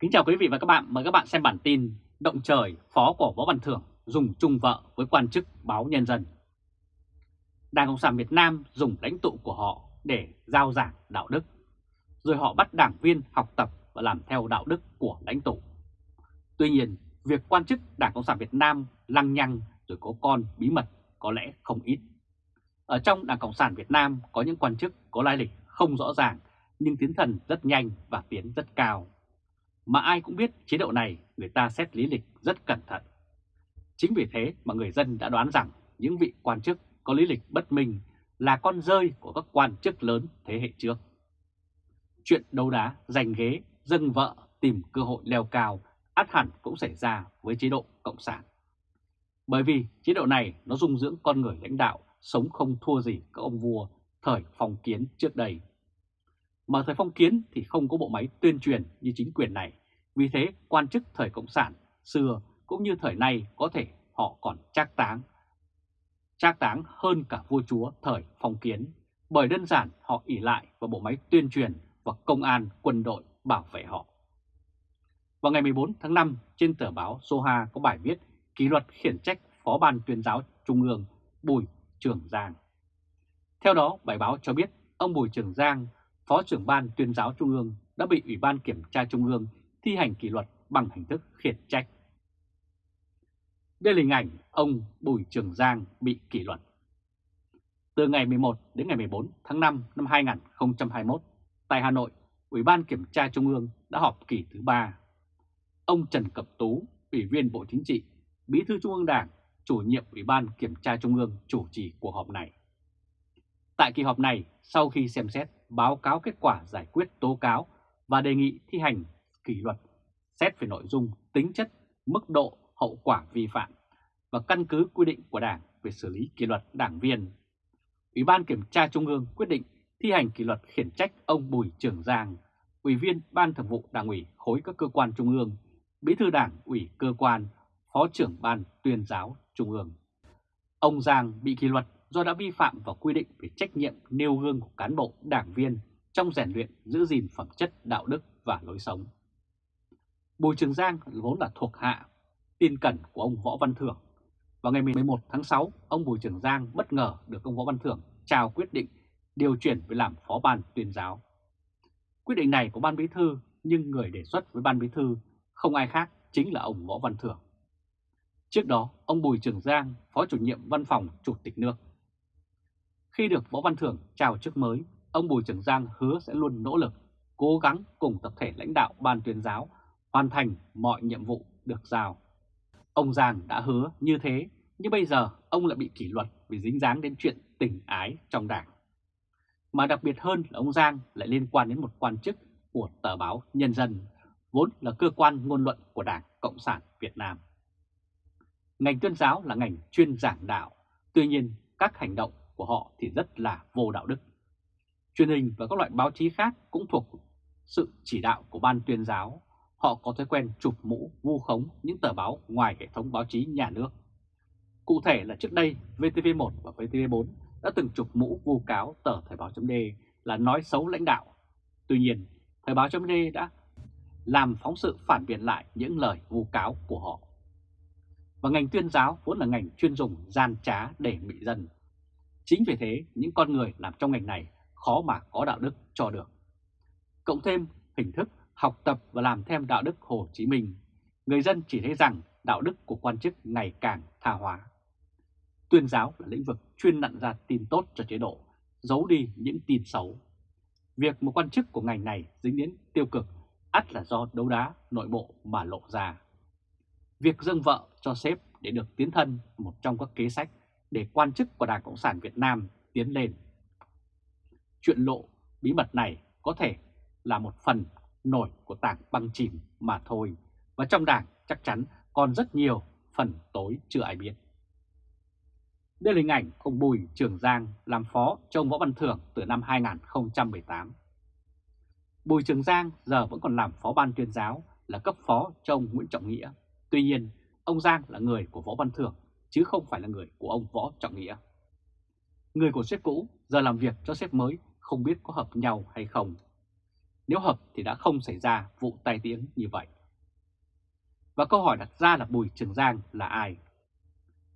Kính chào quý vị và các bạn, mời các bạn xem bản tin Động trời phó của Võ Văn Thưởng dùng chung vợ với quan chức báo Nhân dân. Đảng Cộng sản Việt Nam dùng lãnh tụ của họ để giao giảng đạo đức, rồi họ bắt đảng viên học tập và làm theo đạo đức của lãnh tụ. Tuy nhiên, việc quan chức Đảng Cộng sản Việt Nam lăng nhăng rồi có con bí mật có lẽ không ít. Ở trong Đảng Cộng sản Việt Nam có những quan chức có lai lịch không rõ ràng nhưng tiến thần rất nhanh và tiến rất cao. Mà ai cũng biết chế độ này người ta xét lý lịch rất cẩn thận. Chính vì thế mà người dân đã đoán rằng những vị quan chức có lý lịch bất minh là con rơi của các quan chức lớn thế hệ trước. Chuyện đấu đá, giành ghế, dâng vợ, tìm cơ hội leo cao át hẳn cũng xảy ra với chế độ Cộng sản. Bởi vì chế độ này nó dung dưỡng con người lãnh đạo sống không thua gì các ông vua thời phong kiến trước đây. Mà thời phong kiến thì không có bộ máy tuyên truyền như chính quyền này, vì thế quan chức thời Cộng sản xưa cũng như thời nay có thể họ còn trác táng. Trác táng hơn cả vua chúa thời phong kiến, bởi đơn giản họ ỉ lại vào bộ máy tuyên truyền và công an quân đội bảo vệ họ. Vào ngày 14 tháng 5, trên tờ báo Soha có bài viết kỷ luật khiển trách Phó ban tuyên giáo Trung ương Bùi Trường Giang. Theo đó, bài báo cho biết ông Bùi Trường Giang, Phó trưởng ban tuyên giáo Trung ương đã bị Ủy ban Kiểm tra Trung ương thi hành kỷ luật bằng hình thức khiển trách. Đây là hình ảnh ông Bùi Trường Giang bị kỷ luật. Từ ngày 11 đến ngày 14 tháng 5 năm 2021, tại Hà Nội, Ủy ban Kiểm tra Trung ương đã họp kỳ thứ ba. Ông Trần Cẩm Tú, Ủy viên Bộ Chính trị, Bí thư Trung ương Đảng, chủ nhiệm Ủy ban Kiểm tra Trung ương chủ trì cuộc họp này. Tại kỳ họp này, sau khi xem xét báo cáo kết quả giải quyết tố cáo và đề nghị thi hành kỷ luật, xét về nội dung, tính chất, mức độ, hậu quả vi phạm và căn cứ quy định của Đảng về xử lý kỷ luật đảng viên. Ủy ban Kiểm tra Trung ương quyết định thi hành kỷ luật khiển trách ông Bùi Trường Giang, Ủy viên Ban Thường vụ Đảng ủy khối các cơ quan Trung ương, Bí thư Đảng ủy cơ quan, Phó trưởng Ban tuyên giáo Trung ương. Ông Giang bị kỷ luật do đã vi phạm vào quy định về trách nhiệm nêu gương của cán bộ đảng viên trong rèn luyện giữ gìn phẩm chất đạo đức và lối sống. Bùi Trường Giang vốn là thuộc hạ, tin cẩn của ông Võ Văn Thưởng. Vào ngày 11 tháng 6, ông Bùi Trường Giang bất ngờ được ông Võ Văn Thưởng trao quyết định điều chuyển về làm phó ban tuyên giáo. Quyết định này của ban bí thư nhưng người đề xuất với ban bí thư không ai khác chính là ông Võ Văn Thưởng. Trước đó, ông Bùi Trường Giang, Phó chủ nhiệm Văn phòng Chủ tịch nước. Khi được Võ Văn Thưởng chào chức mới, ông Bùi Trường Giang hứa sẽ luôn nỗ lực, cố gắng cùng tập thể lãnh đạo ban tuyên giáo hoàn thành mọi nhiệm vụ được giao. Ông Giang đã hứa như thế, nhưng bây giờ ông lại bị kỷ luật vì dính dáng đến chuyện tình ái trong đảng. Mà đặc biệt hơn là ông Giang lại liên quan đến một quan chức của tờ báo Nhân dân, vốn là cơ quan ngôn luận của Đảng Cộng sản Việt Nam. Ngành tuyên giáo là ngành chuyên giảng đạo, tuy nhiên các hành động của họ thì rất là vô đạo đức. Truyền hình và các loại báo chí khác cũng thuộc sự chỉ đạo của ban tuyên giáo. Họ có thói quen chụp mũ, vu khống những tờ báo ngoài hệ thống báo chí nhà nước. Cụ thể là trước đây VTV1 và VTV4 đã từng chụp mũ vu cáo tờ Thời báo .d là nói xấu lãnh đạo. Tuy nhiên, Thời báo .d đã làm phóng sự phản biện lại những lời vu cáo của họ. Và ngành tuyên giáo vốn là ngành chuyên dùng gian trá để bị dân. Chính vì thế, những con người làm trong ngành này khó mà có đạo đức cho được. Cộng thêm hình thức học tập và làm theo đạo đức Hồ Chí Minh, người dân chỉ thấy rằng đạo đức của quan chức ngày càng tha hóa. Tuyên giáo là lĩnh vực chuyên nặn ra tin tốt cho chế độ, giấu đi những tin xấu. Việc một quan chức của ngành này dính đến tiêu cực ắt là do đấu đá nội bộ mà lộ ra. Việc dâng vợ cho sếp để được tiến thân một trong các kế sách để quan chức của Đảng Cộng sản Việt Nam tiến lên. Chuyện lộ bí mật này có thể là một phần nổi của tảng băng chìm mà thôi, và trong Đảng chắc chắn còn rất nhiều phần tối chưa ai biết. Đây là hình ảnh ông Bùi Trường Giang làm phó cho ông Võ Văn Thưởng từ năm 2018. Bùi Trường Giang giờ vẫn còn làm phó ban tuyên giáo là cấp phó cho ông Nguyễn Trọng Nghĩa. Tuy nhiên, ông Giang là người của Võ Văn Thưởng chứ không phải là người của ông Võ Trọng Nghĩa. Người của sếp cũ giờ làm việc cho sếp mới không biết có hợp nhau hay không nếu hợp thì đã không xảy ra vụ tai tiếng như vậy. Và câu hỏi đặt ra là Bùi Trường Giang là ai?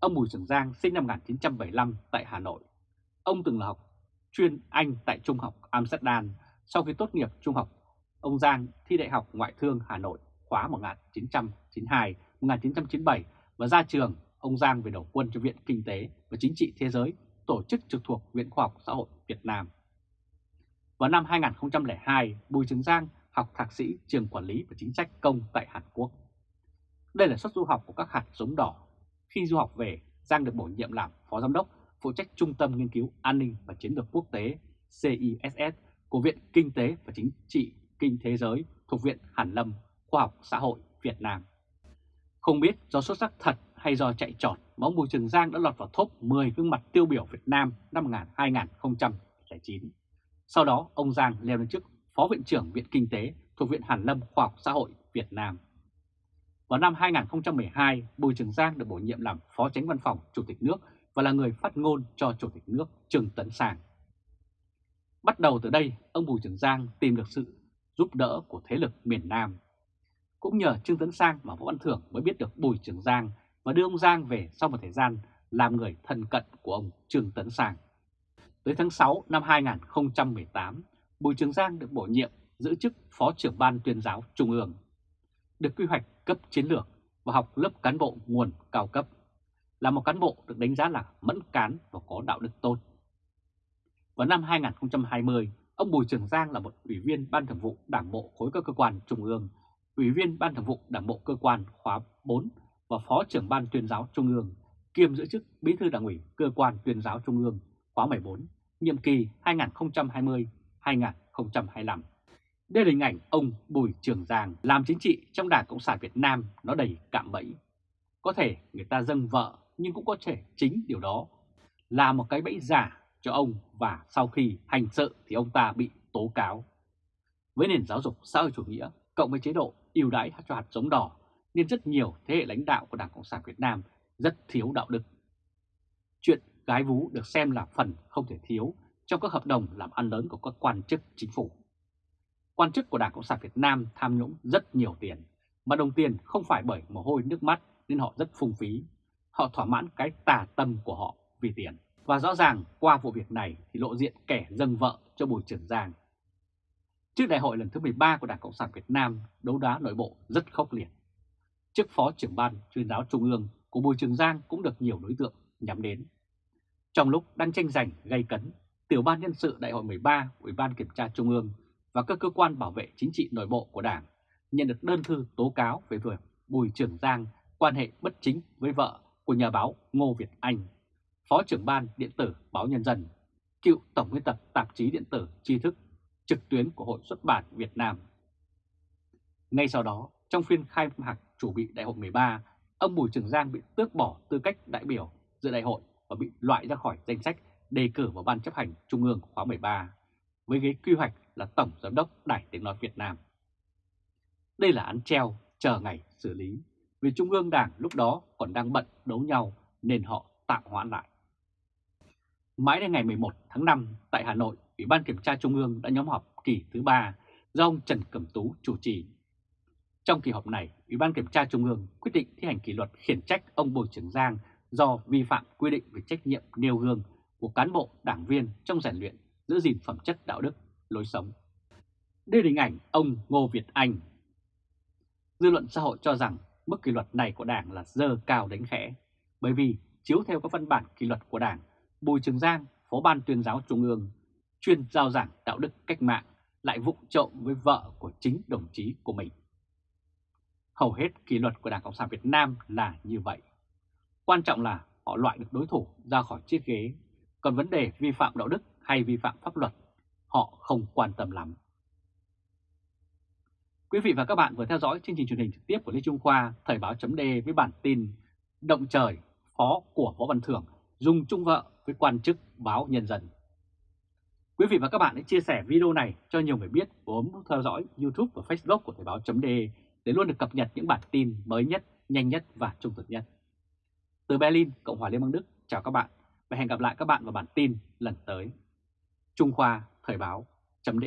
Ông Bùi Trường Giang sinh năm 1975 tại Hà Nội. Ông từng là học chuyên Anh tại Trung học Amsterdam. Sau khi tốt nghiệp trung học, ông Giang thi Đại học Ngoại thương Hà Nội khóa 1992-1997 và ra trường, ông Giang về đầu quân cho Viện Kinh tế và Chính trị Thế giới, tổ chức trực thuộc Viện Khoa học Xã hội Việt Nam. Vào năm 2002, Bùi Trường Giang học thạc sĩ trường quản lý và chính sách công tại Hàn Quốc. Đây là suất du học của các hạt giống đỏ. Khi du học về, Giang được bổ nhiệm làm phó giám đốc phụ trách Trung tâm Nghiên cứu An ninh và Chiến lược Quốc tế CISS của Viện Kinh tế và Chính trị Kinh Thế giới thuộc Viện Hàn Lâm Khoa học Xã hội Việt Nam. Không biết do xuất sắc thật hay do chạy trọt mà ông Bùi Trường Giang đã lọt vào top 10 gương mặt tiêu biểu Việt Nam năm 2009. Sau đó ông Giang leo lên chức Phó Viện trưởng Viện Kinh tế thuộc Viện Hàn Lâm Khoa học Xã hội Việt Nam. Vào năm 2012, Bùi Trường Giang được bổ nhiệm làm Phó Tránh Văn phòng Chủ tịch nước và là người phát ngôn cho Chủ tịch nước Trương Tấn Sang. Bắt đầu từ đây, ông Bùi Trường Giang tìm được sự giúp đỡ của thế lực miền Nam. Cũng nhờ Trương Tấn Sang mà Võ Văn Thưởng mới biết được Bùi Trường Giang và đưa ông Giang về sau một thời gian làm người thân cận của ông Trương Tấn Sang. Tới tháng 6 năm 2018, Bùi Trường Giang được bổ nhiệm giữ chức Phó trưởng Ban tuyên giáo Trung ương, được quy hoạch cấp chiến lược và học lớp cán bộ nguồn cao cấp, là một cán bộ được đánh giá là mẫn cán và có đạo đức tốt. Vào năm 2020, ông Bùi Trường Giang là một ủy viên Ban Thường vụ Đảng bộ khối các cơ quan Trung ương, ủy viên Ban Thường vụ Đảng bộ cơ quan khóa 4 và Phó trưởng Ban tuyên giáo Trung ương, kiêm giữ chức Bí thư Đảng ủy cơ quan tuyên giáo Trung ương khóa 14, nhiệm kỳ 2020-2025. Đây là hình ảnh ông Bùi Trường Giang làm chính trị trong Đảng Cộng sản Việt Nam nó đầy cạm bẫy. Có thể người ta dâng vợ nhưng cũng có thể chính điều đó là một cái bẫy giả cho ông và sau khi hành sự thì ông ta bị tố cáo. Với nền giáo dục xã hội chủ nghĩa cộng với chế độ ưu đãi cho hạt giống đỏ nên rất nhiều thế hệ lãnh đạo của Đảng Cộng sản Việt Nam rất thiếu đạo đức. Gái vú được xem là phần không thể thiếu trong các hợp đồng làm ăn lớn của các quan chức chính phủ. Quan chức của Đảng Cộng sản Việt Nam tham nhũng rất nhiều tiền, mà đồng tiền không phải bởi mồ hôi nước mắt nên họ rất phung phí. Họ thỏa mãn cái tà tâm của họ vì tiền. Và rõ ràng qua vụ việc này thì lộ diện kẻ dâng vợ cho Bùi Trường Giang. Trước đại hội lần thứ 13 của Đảng Cộng sản Việt Nam, đấu đá nội bộ rất khốc liệt. Chức phó trưởng ban chuyên giáo Trung ương của Bùi Trường Giang cũng được nhiều đối tượng nhắm đến. Trong lúc đang tranh giành gây cấn, Tiểu ban nhân sự Đại hội 13 Ủy ban Kiểm tra Trung ương và các cơ quan bảo vệ chính trị nội bộ của Đảng nhận được đơn thư tố cáo về việc Bùi Trường Giang quan hệ bất chính với vợ của nhà báo Ngô Việt Anh, Phó trưởng ban điện tử Báo Nhân dân, cựu Tổng biên tập tạp chí điện tử tri thức trực tuyến của Hội xuất bản Việt Nam. Ngay sau đó, trong phiên khai mạc chủ bị Đại hội 13, ông Bùi Trường Giang bị tước bỏ tư cách đại biểu dự đại hội và bị loại ra khỏi danh sách đề cử vào Ban chấp hành Trung ương khóa 13 với ghế quy hoạch là Tổng Giám đốc Đài Tiếng Nói Việt Nam. Đây là án treo chờ ngày xử lý vì Trung ương Đảng lúc đó còn đang bận đấu nhau nên họ tạm hoãn lại. Mãi đến ngày 11 tháng 5 tại Hà Nội, Ủy ban Kiểm tra Trung ương đã nhóm họp kỳ thứ ba do ông Trần Cẩm Tú chủ trì. Trong kỳ họp này, Ủy ban Kiểm tra Trung ương quyết định thi hành kỷ luật khiển trách ông Bùi Trường Giang do vi phạm quy định về trách nhiệm nêu gương của cán bộ đảng viên trong rèn luyện giữ gìn phẩm chất đạo đức, lối sống. Đây là hình ảnh ông Ngô Việt Anh. Dư luận xã hội cho rằng mức kỷ luật này của Đảng là dơ cao đánh khẽ, bởi vì chiếu theo các văn bản kỷ luật của Đảng, Bùi Trường Giang, Phó Ban tuyên giáo Trung ương, chuyên giao giảng đạo đức cách mạng, lại vụng trộm với vợ của chính đồng chí của mình. Hầu hết kỷ luật của Đảng Cộng sản Việt Nam là như vậy. Quan trọng là họ loại được đối thủ ra khỏi chiếc ghế, còn vấn đề vi phạm đạo đức hay vi phạm pháp luật, họ không quan tâm lắm. Quý vị và các bạn vừa theo dõi chương trình truyền hình trực tiếp của Lê Trung Khoa, Thời báo chấm với bản tin Động trời, phó của Võ Văn Thưởng dùng chung vợ với quan chức báo Nhân dân. Quý vị và các bạn hãy chia sẻ video này cho nhiều người biết và bấm theo dõi YouTube và Facebook của Thời báo chấm để luôn được cập nhật những bản tin mới nhất, nhanh nhất và trung thực nhất. Từ Berlin, Cộng hòa Liên bang Đức, chào các bạn và hẹn gặp lại các bạn vào bản tin lần tới. Trung Khoa Thời báo chấm